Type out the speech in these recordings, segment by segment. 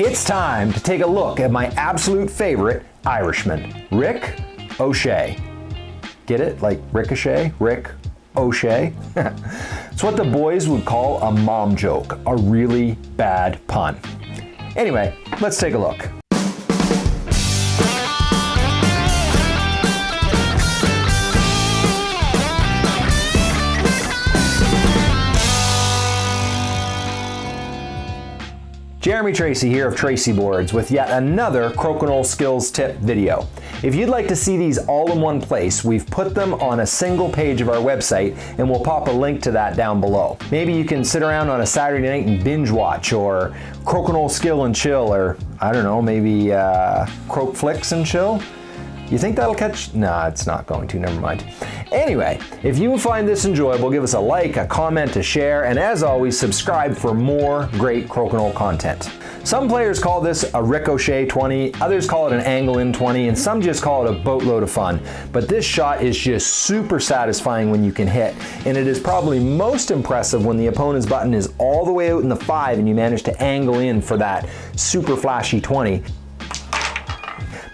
It's time to take a look at my absolute favorite Irishman, Rick O'Shea. Get it? Like ricochet? Rick O'Shea? it's what the boys would call a mom joke, a really bad pun. Anyway, let's take a look. Jeremy Tracy here of Tracy Boards with yet another Crokinole Skills Tip video. If you'd like to see these all in one place, we've put them on a single page of our website and we'll pop a link to that down below. Maybe you can sit around on a Saturday night and binge watch or Crokinole Skill and Chill or I don't know, maybe uh, Croak Flicks and Chill. You think that'll catch? Nah, it's not going to, never mind. Anyway, if you find this enjoyable, give us a like, a comment, a share, and as always, subscribe for more great Crokinole content. Some players call this a ricochet 20, others call it an angle in 20, and some just call it a boatload of fun. But this shot is just super satisfying when you can hit, and it is probably most impressive when the opponent's button is all the way out in the 5 and you manage to angle in for that super flashy 20.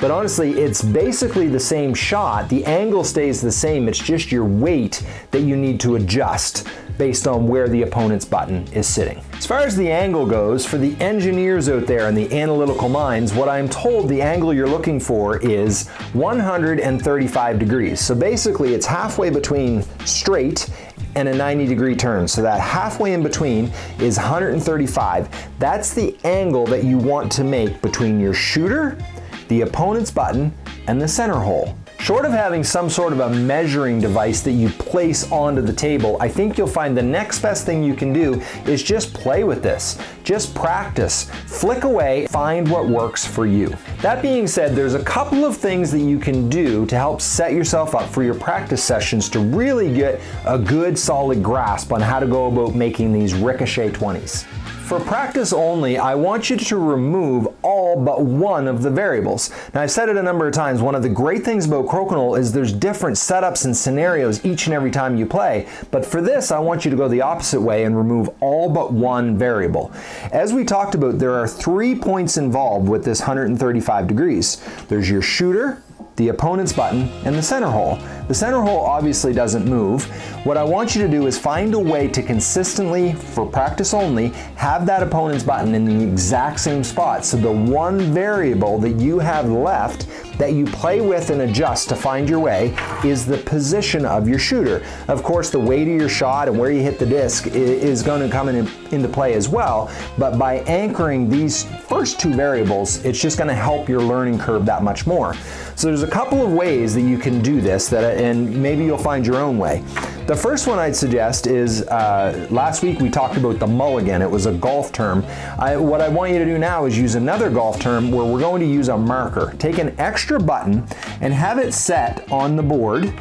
But honestly, it's basically the same shot. The angle stays the same. It's just your weight that you need to adjust based on where the opponent's button is sitting. As far as the angle goes, for the engineers out there and the analytical minds, what I'm told the angle you're looking for is 135 degrees. So basically it's halfway between straight and a 90 degree turn. So that halfway in between is 135. That's the angle that you want to make between your shooter the opponent's button, and the center hole. Short of having some sort of a measuring device that you place onto the table, I think you'll find the next best thing you can do is just play with this. Just practice. Flick away, find what works for you. That being said, there's a couple of things that you can do to help set yourself up for your practice sessions to really get a good solid grasp on how to go about making these ricochet 20s. For practice only, I want you to remove all but one of the variables. Now I've said it a number of times, one of the great things about Crokinole is there's different setups and scenarios each and every time you play, but for this I want you to go the opposite way and remove all but one variable. As we talked about, there are three points involved with this 135 degrees. There's your shooter, the opponent's button, and the center hole. The center hole obviously doesn't move. What I want you to do is find a way to consistently, for practice only, have that opponent's button in the exact same spot. So the one variable that you have left that you play with and adjust to find your way is the position of your shooter. Of course, the weight of your shot and where you hit the disc is going to come in, into play as well, but by anchoring these first two variables, it's just going to help your learning curve that much more. So there's a couple of ways that you can do this, that, and maybe you'll find your own way. The first one I'd suggest is, uh, last week we talked about the mulligan. It was a golf term. I, what I want you to do now is use another golf term where we're going to use a marker. Take an extra button and have it set on the board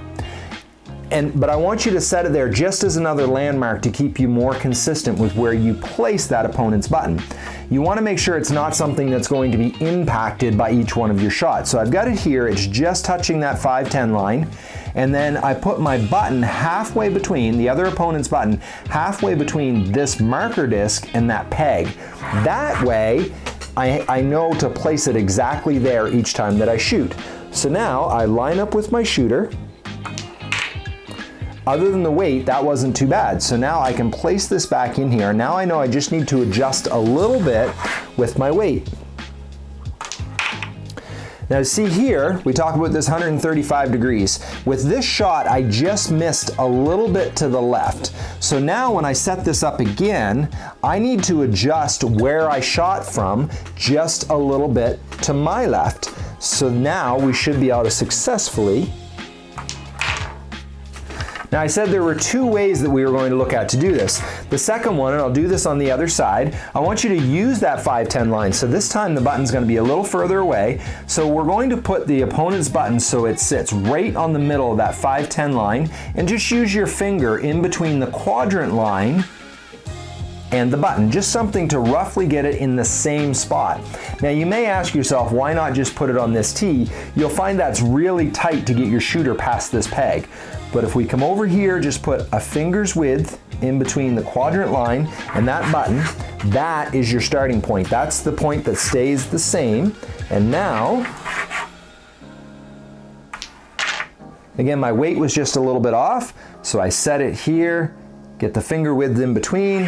and, but I want you to set it there just as another landmark to keep you more consistent with where you place that opponent's button. You want to make sure it's not something that's going to be impacted by each one of your shots. So I've got it here, it's just touching that 510 line and then I put my button halfway between, the other opponent's button, halfway between this marker disc and that peg. That way, I, I know to place it exactly there each time that I shoot. So now I line up with my shooter, other than the weight, that wasn't too bad. So now I can place this back in here. Now I know I just need to adjust a little bit with my weight. Now see here, we talk about this 135 degrees. With this shot, I just missed a little bit to the left. So now when I set this up again, I need to adjust where I shot from just a little bit to my left. So now we should be able to successfully now I said there were two ways that we were going to look at to do this. The second one, and I'll do this on the other side, I want you to use that 510 line. So this time the button's going to be a little further away. So we're going to put the opponent's button so it sits right on the middle of that 510 line and just use your finger in between the quadrant line and the button, just something to roughly get it in the same spot. Now you may ask yourself, why not just put it on this tee? You'll find that's really tight to get your shooter past this peg. But if we come over here, just put a finger's width in between the quadrant line and that button, that is your starting point. That's the point that stays the same. And now, again, my weight was just a little bit off, so I set it here, get the finger width in between,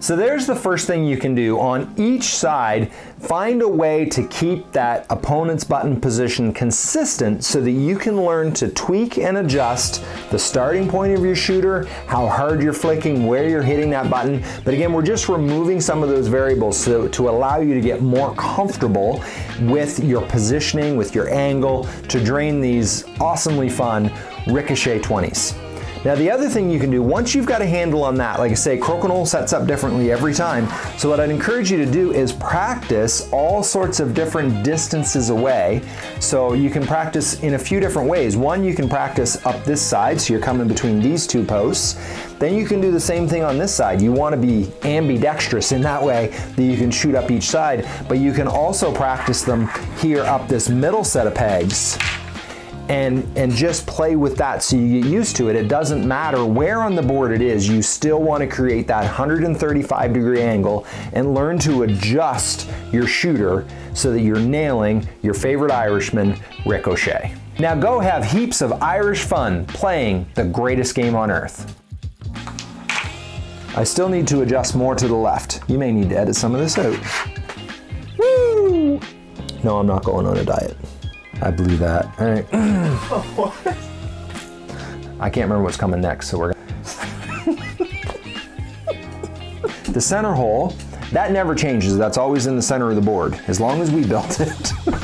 so there's the first thing you can do. On each side, find a way to keep that opponent's button position consistent so that you can learn to tweak and adjust the starting point of your shooter, how hard you're flicking, where you're hitting that button. But again, we're just removing some of those variables so, to allow you to get more comfortable with your positioning, with your angle, to drain these awesomely fun Ricochet 20s. Now the other thing you can do, once you've got a handle on that, like I say, Crokinole sets up differently every time. So what I'd encourage you to do is practice all sorts of different distances away. So you can practice in a few different ways. One, you can practice up this side, so you're coming between these two posts. Then you can do the same thing on this side. You want to be ambidextrous in that way that you can shoot up each side, but you can also practice them here up this middle set of pegs and, and just play with that so you get used to it. It doesn't matter where on the board it is, you still want to create that 135 degree angle and learn to adjust your shooter so that you're nailing your favorite Irishman, Ricochet. Now go have heaps of Irish fun playing the greatest game on earth. I still need to adjust more to the left. You may need to edit some of this out. Woo! No, I'm not going on a diet. I blew that. All right. I can't remember what's coming next, so we're The center hole, that never changes. That's always in the center of the board, as long as we built it.